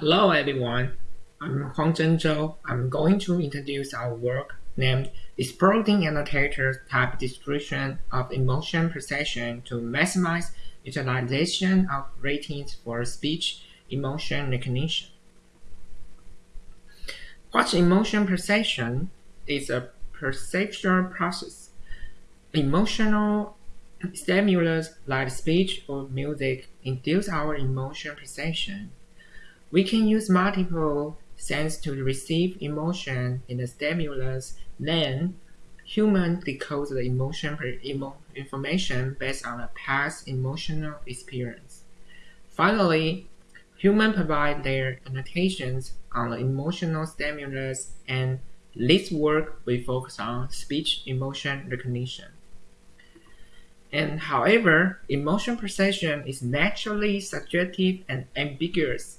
Hello everyone, I'm Huang-Cheng Chou. I'm going to introduce our work named Exploiting Annotators Type Distribution of Emotion Perception to Maximize Utilization of Ratings for Speech Emotion Recognition. What emotion perception? is a perceptual process. Emotional stimulus like speech or music induce our emotion procession we can use multiple senses to receive emotion in the stimulus, then human decodes the emotion emo information based on a past emotional experience. Finally, humans provide their annotations on the emotional stimulus and this work we focus on speech emotion recognition. And however, emotion perception is naturally subjective and ambiguous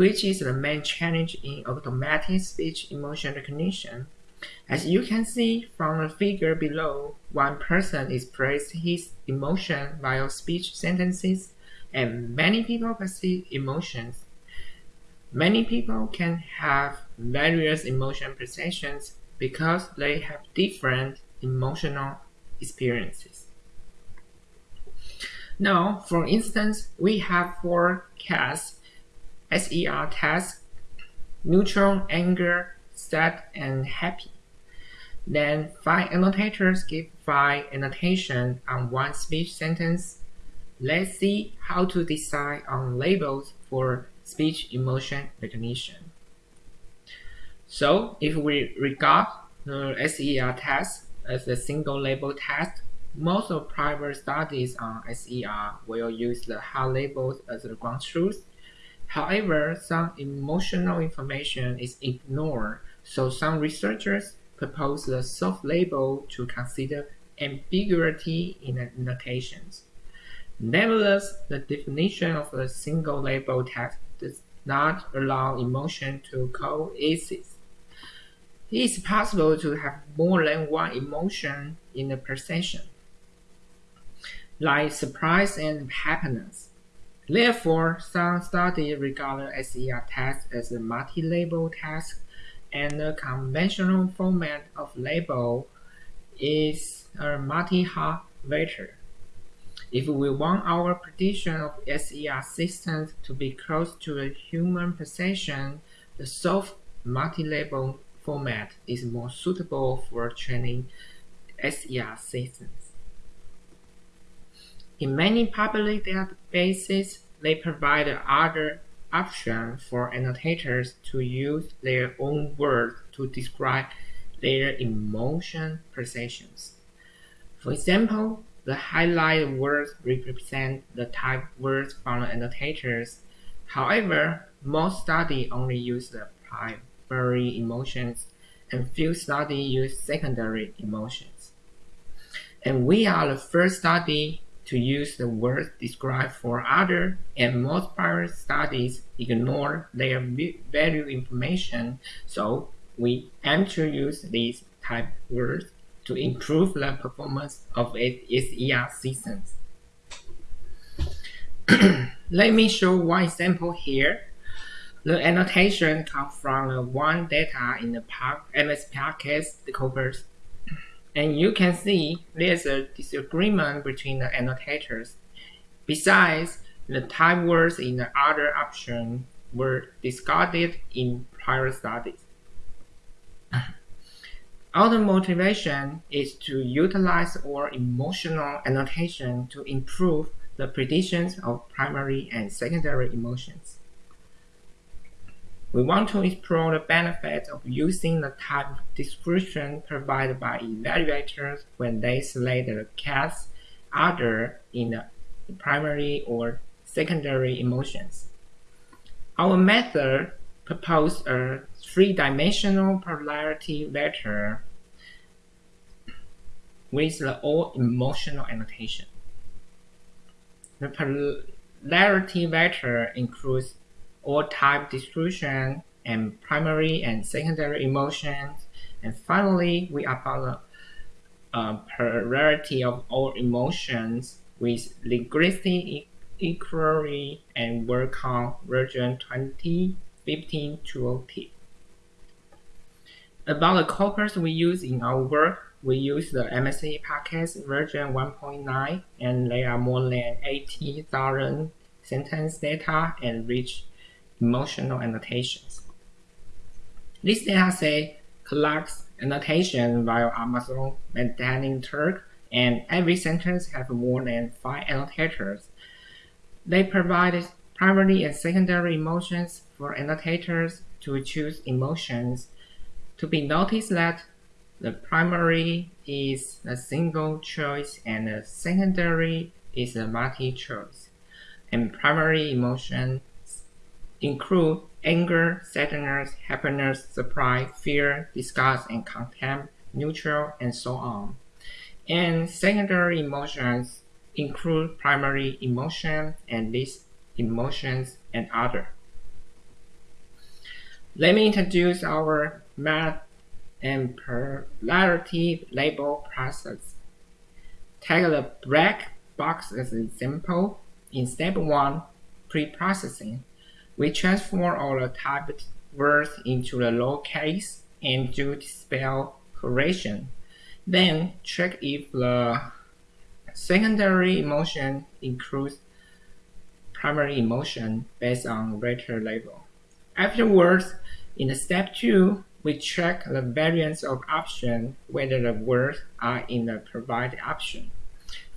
which is the main challenge in automatic speech emotion recognition. As you can see from the figure below, one person expresses his emotion via speech sentences, and many people perceive emotions. Many people can have various emotion perceptions because they have different emotional experiences. Now, for instance, we have four cats SER test, neutral, anger, sad, and happy. Then five annotators give five annotations on one speech sentence. Let's see how to decide on labels for speech emotion recognition. So if we regard the SER test as a single label test, most of private studies on SER will use the hard labels as the ground truth However, some emotional information is ignored, so some researchers propose the soft label to consider ambiguity in annotations. Nevertheless, the definition of a single label text does not allow emotion to coexist. It is possible to have more than one emotion in a perception, like surprise and happiness. Therefore, some studies regard SER text as a multi-label text, and the conventional format of label is a multi-hop vector. If we want our prediction of SER systems to be close to a human perception, the soft multi-label format is more suitable for training SER systems. In many public databases, they provide other options for annotators to use their own words to describe their emotion perceptions. For example, the highlighted words represent the type words from the annotators. However, most studies only use the primary emotions and few studies use secondary emotions. And we are the first study to use the words described for other, and most prior studies ignore their value information, so we aim to use these type words to improve the performance of SER systems. Let me show one example here. The annotation comes from the one data in the MSP-Podcast decoders and you can see there's a disagreement between the annotators. Besides, the type words in the other option were discarded in prior studies. Our motivation is to utilize our emotional annotation to improve the predictions of primary and secondary emotions. We want to explore the benefits of using the type description provided by evaluators when they select the cats other in the primary or secondary emotions. Our method proposed a three-dimensional polarity vector with the all emotional annotation. The polarity vector includes all type distribution and primary and secondary emotions. And finally, we apply the uh, polarity of all emotions with Linguistic Inquiry and Word Count version 20 1520. About the corpus we use in our work, we use the MSP-Podcast version 1.9 and there are more than 80,000 sentence data and rich emotional annotations. This dataset collects annotation via Amazon Mechanical Turk and every sentence has more than 5 annotators. They provide primary and secondary emotions for annotators to choose emotions. To be noticed that the primary is a single choice and the secondary is a multi-choice. And primary emotions include anger, sadness, happiness, surprise, fear, disgust, and contempt, neutral, and so on. And secondary emotions include primary emotion and these emotions and other. Let me introduce our math and polarity label process. Take the black box as an example. In step 1, pre-processing, we transform all the typed words into the lowercase and do the spell correction. Then check if the secondary emotion includes primary emotion based on letter label. Afterwards, in step 2, we check the variance of option whether the words are in the provided option.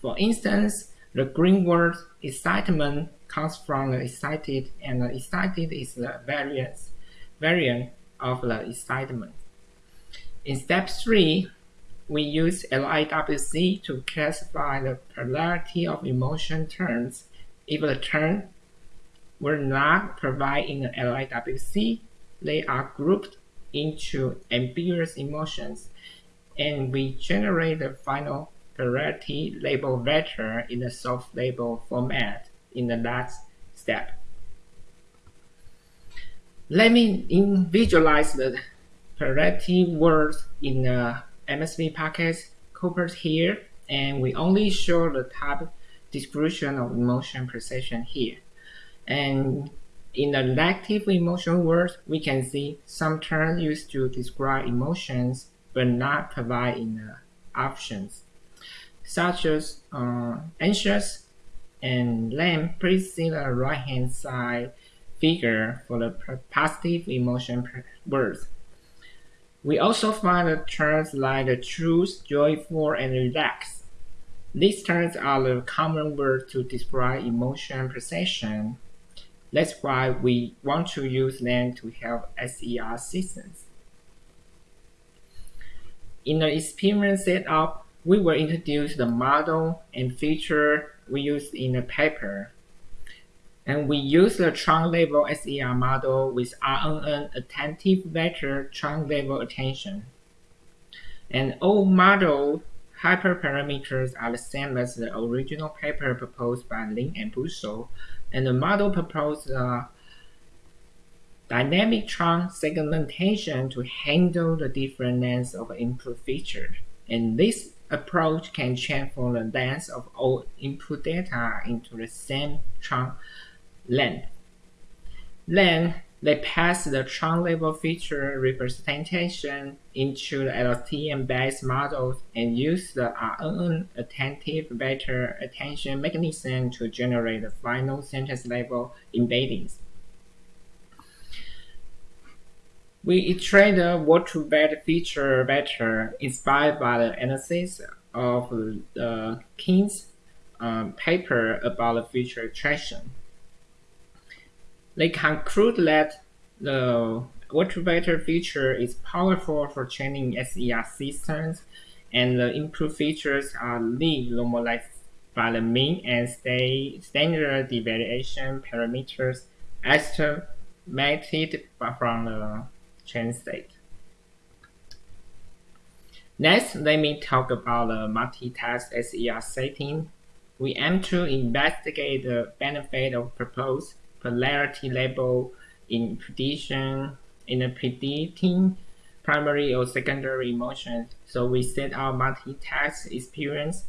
For instance, the green word excitement comes from the excited and the excited is the variance variant of the excitement. In step 3, we use LIWC to classify the polarity of emotion terms. If the term were not provided in the LIWC, they are grouped into ambiguous emotions, and we generate the final polarity label vector in the soft label format in the last step. Let me visualize the polarity words in the MSP-Podcast corpus here, and we only show the type description of emotion perception here. And in the negative emotion words, we can see some terms used to describe emotions but not provide in the options, such as uh, anxious and lame. Please see the right-hand side figure for the positive emotion words. We also find the terms like the truth, joyful, and relaxed. These terms are the common words to describe emotion perception that's why we want to use them to help SER systems. In the experiment setup, we will introduce the model and feature we used in the paper. And we use the chunk level SER model with RNN attentive vector chunk level attention. And all model hyperparameters are the same as the original paper proposed by Lin and Busso, and the model proposed a dynamic chunk segmentation to handle the different lengths of input feature. And this approach can transform the length of all input data into the same chunk length. Then they pass the chunk level feature representation into the LSTM-based models and use the RNN attentive vector attention mechanism to generate the final sentence level embeddings. We iterate the word-to-word feature vector inspired by the analysis of the King's um, paper about the feature attraction. They conclude that the word-to-vector feature is powerful for training SER systems, and the improved features are lead normalized by the mean and standard deviation parameters estimated from the train state. Next, let me talk about the multitask SER setting. We aim to investigate the benefit of proposed polarity label in prediction in predicting primary or secondary emotions. So we set our multi-task experience.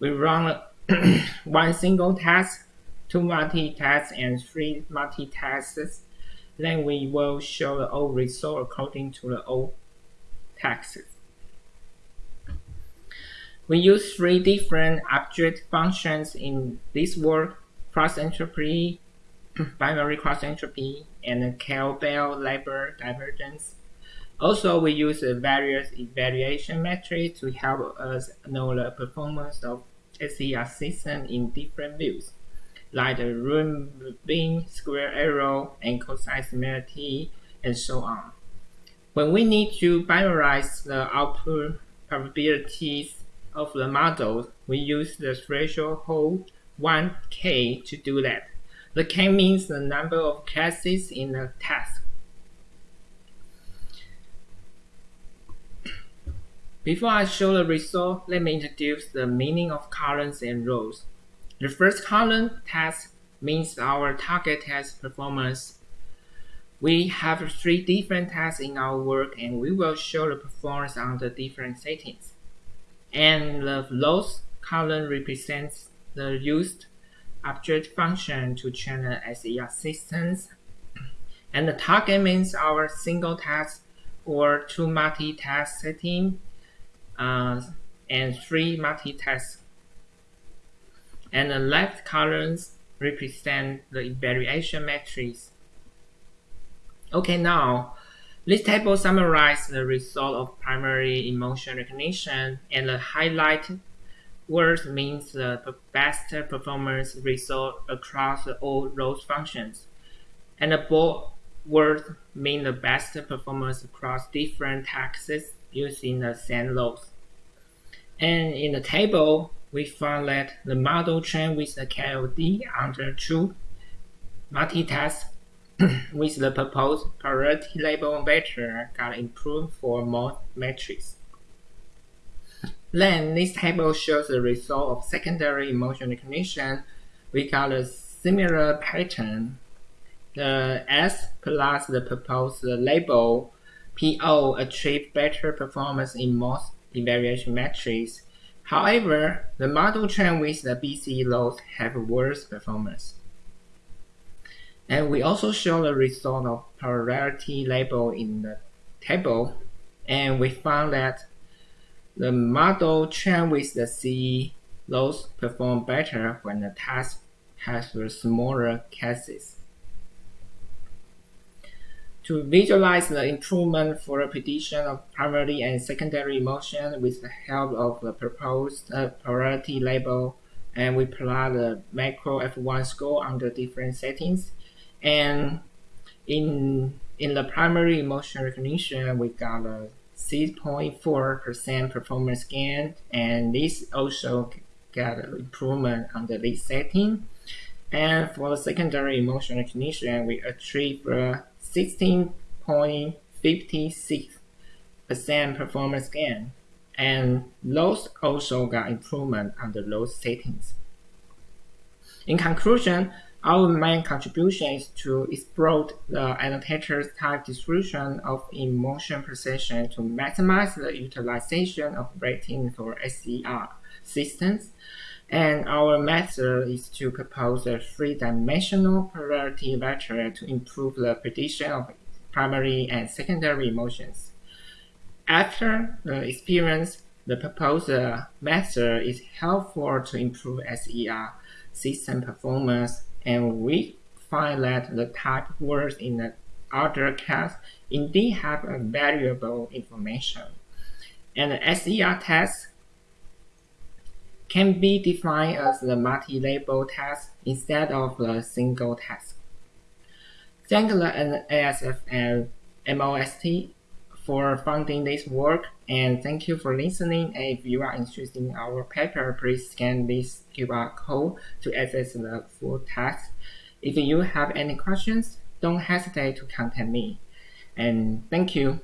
We run one single task, two multi-tasks, and three multi-tasks. Then we will show the old result according to the old taxes. We use three different object functions in this work, cross entropy, binary cross entropy, and Kullback-Leibler divergence. Also, we use various evaluation metrics to help us know the performance of SER system in different views, like the mean, square error, and cosine similarity, and so on. When we need to binarize the output probabilities of the model, we use the threshold hold 1k to do that. The k means the number of cases in the task. Before I show the result, let me introduce the meaning of columns and rows. The first column, test means our target test performance. We have three different tasks in our work and we will show the performance on the different settings. And the rows column represents the used object function to train the SER systems. And the target means our single task or two multi-task setting uh, and three multi-task. And the left columns represent the evaluation matrix. Okay, now this table summarizes the result of primary emotion recognition and the highlighted words means the best performance result across all those functions. And the bold words mean the best performance across different taxes using the same laws. And in the table, we found that the model trained with the KLD under true multitask with the proposed polarity label vector got improved for most metrics. Then this table shows the result of secondary emotion recognition. We got a similar pattern. The S plus the proposed label PO achieved better performance in most evaluation metrics. However, the model trained with the BC loads have worse performance. And we also show the result of polarity label in the table, and we found that the model trained with the CE loads perform better when the task has the smaller cases. To visualize the improvement for the prediction of primary and secondary emotion with the help of the proposed uh, polarity label, and we plot the macro F1 score under different settings, and in in the primary emotion recognition, we got a 6.4% performance gain, and this also got an improvement under this setting. And for the secondary emotion recognition, we achieved 16.56% performance gain, and those also got improvement under those settings. In conclusion, our main contribution is to explore the annotator's type distribution of emotion perception to maximize the utilization of rating for SER systems. And our method is to propose a three-dimensional polarity vector to improve the prediction of primary and secondary emotions. After the experience, the proposed method is helpful to improve SER system performance and we find that the type words in the other case indeed have a variable information. And the SER test can be defined as the multi-label task instead of the single task. Thank the NSF and MOST for funding this work and thank you for listening. If you are interested in our paper, please scan this QR code to access the full text. If you have any questions, don't hesitate to contact me. And thank you.